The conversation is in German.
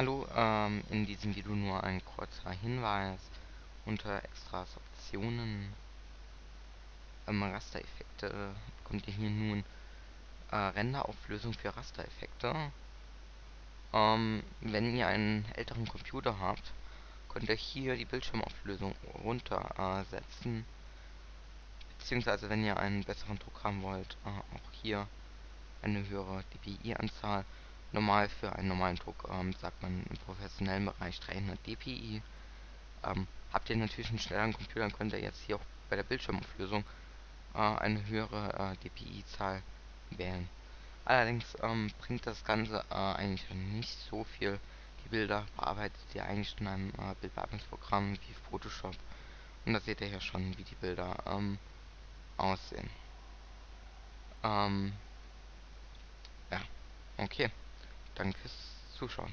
Hallo, ähm, in diesem Video nur ein kurzer Hinweis. Unter Extras Optionen ähm, Rastereffekte bekommt ihr hier nun äh, Renderauflösung für Rastereffekte. Ähm, wenn ihr einen älteren Computer habt, könnt ihr hier die Bildschirmauflösung runtersetzen. Äh, beziehungsweise wenn ihr einen besseren Druck haben wollt, äh, auch hier eine höhere dpi-Anzahl normal für einen normalen Druck ähm, sagt man im professionellen Bereich 300 dpi. Ähm, habt ihr natürlich einen schnelleren Computer, dann könnt ihr jetzt hier auch bei der Bildschirmauflösung äh, eine höhere äh, dpi-Zahl wählen. Allerdings ähm, bringt das Ganze äh, eigentlich nicht so viel. Die Bilder bearbeitet ihr eigentlich in einem äh, Bildbearbeitungsprogramm wie Photoshop. Und da seht ihr ja schon, wie die Bilder ähm, aussehen. Ähm, ja, okay. Danke fürs Zuschauen.